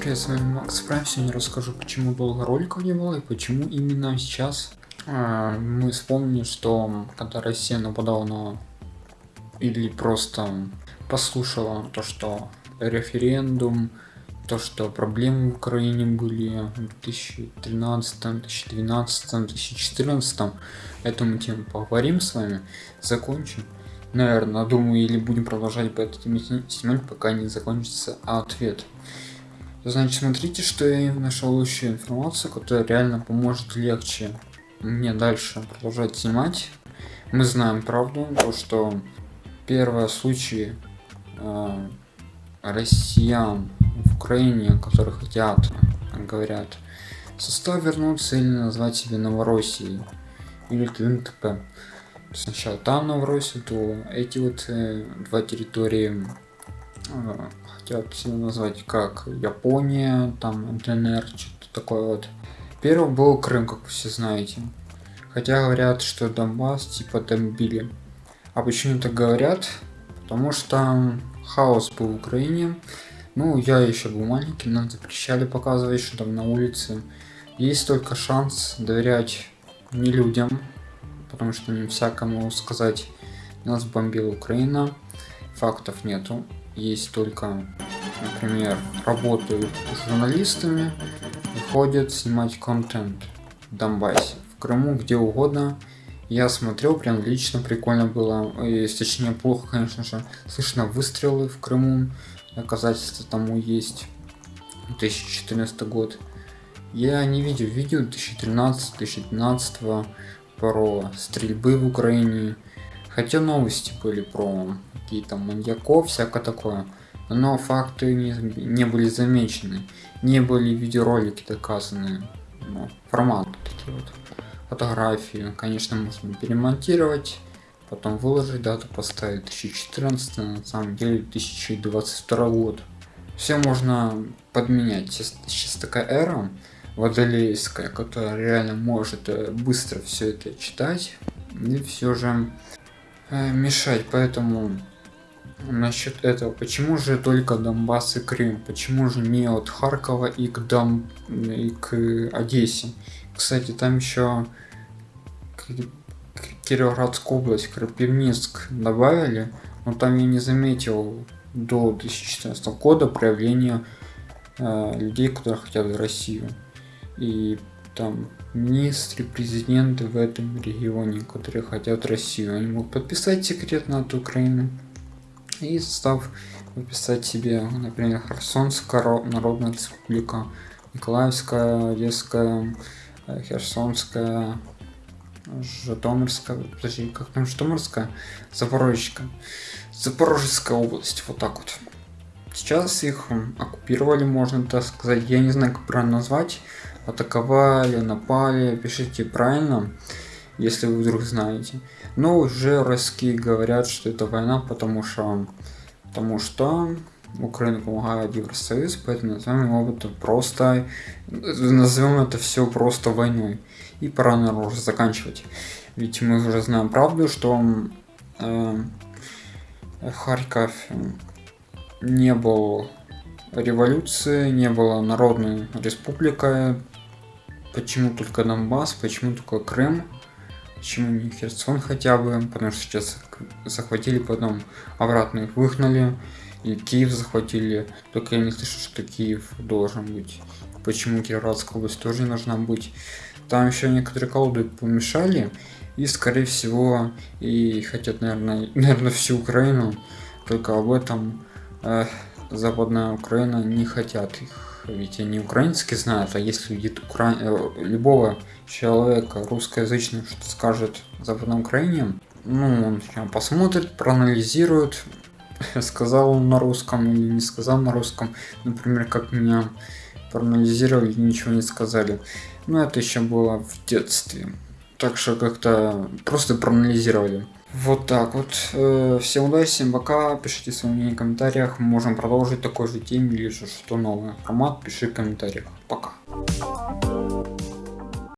привет, с вами Макс Прайм. Сегодня расскажу, почему долго роликов не было и почему именно сейчас э, мы вспомнили, что когда Россия нападала на... или просто послушала то, что референдум, то, что проблемы в Украине были в 2013, 2012, 2014, эту мы тему поговорим с вами, закончим. Наверное, думаю, или будем продолжать по этой теме снимать, пока не закончится ответ. Значит, смотрите, что я нашел еще информацию, которая реально поможет легче мне дальше продолжать снимать. Мы знаем правду, то что первые случаи э, россиян в Украине, которые хотят, говорят, состав вернуться или назвать себе Новороссией или ТНТП. Сначала там Новороссия, то эти вот э, два территории э, хотят себя назвать как Япония, там ДНР, что-то такое вот. Первый был Крым, как все знаете. Хотя говорят, что Донбасс типа бомбили. А почему так говорят? Потому что хаос был в Украине. Ну, я еще был маленький, нам запрещали показывать, что там на улице. Есть только шанс доверять не людям, потому что не всякому сказать, нас бомбила Украина, фактов нету есть только, например, работают журналистами и ходят снимать контент в Донбассе, в Крыму, где угодно. Я смотрел, прям лично прикольно было, и, точнее плохо, конечно же, слышно выстрелы в Крыму, доказательства тому есть, 2014 год. Я не видел видео 2013-2012 про стрельбы в Украине, хотя новости были про какие-то маньяков, всякое такое. Но факты не, не были замечены, не были видеоролики доказаны. Ну, формат такие вот. Фотографии, конечно, можно перемонтировать, потом выложить дату, поставить 2014, на самом деле 2022 год. Все можно подменять. Сейчас, сейчас такая эра водолейская, которая реально может э, быстро все это читать и все же э, мешать. Поэтому насчет этого. Почему же только Донбасс и Крым? Почему же не от Харькова и к, Дон... и к Одессе? Кстати, там еще Кировоградская область, Крапивницк добавили, но там я не заметил до 2014 года проявления э, людей, которые хотят в Россию. И там министры, президенты в этом регионе, которые хотят Россию, они могут подписать секретно от Украины и состав выписать себе, например, Херсонская Народная Республика, Николаевская, Одесская, э, Херсонская, Житомирская, подожди, как там Житомирская? Запорожская. Запорожская область, вот так вот. Сейчас их оккупировали, можно так сказать. Я не знаю, как правильно назвать. Атаковали, напали, пишите правильно если вы вдруг знаете. Но уже русские говорят, что это война, потому что, потому что Украина помогает Евросоюз, поэтому назовем его это просто, назовем это все просто войной. И пора, наверное, уже заканчивать. Ведь мы уже знаем правду, что э, Харьков не был революции, не было народной республикой. Почему только Донбасс, почему только Крым? Почему не Херсон хотя бы? Потому что сейчас захватили, потом обратно их выгнали. И Киев захватили. Только я не слышу, что Киев должен быть. Почему Кировоградская область тоже не должна быть. Там еще некоторые колоды помешали. И скорее всего и хотят, наверное, наверное всю Украину. Только об этом э, Западная Украина не хотят их ведь они украинский знают, а если видит укра... Э, любого человека русскоязычного что скажет Западной Украине, ну, он посмотрит, проанализирует, сказал он на русском или не сказал на русском, например, как меня проанализировали, ничего не сказали. Но это еще было в детстве. Так что как-то просто проанализировали. Вот так вот. Э, всем удачи, всем пока. Пишите свои мнения в комментариях. Можем продолжить такой же теме или что новое. Формат пиши в комментариях. Пока.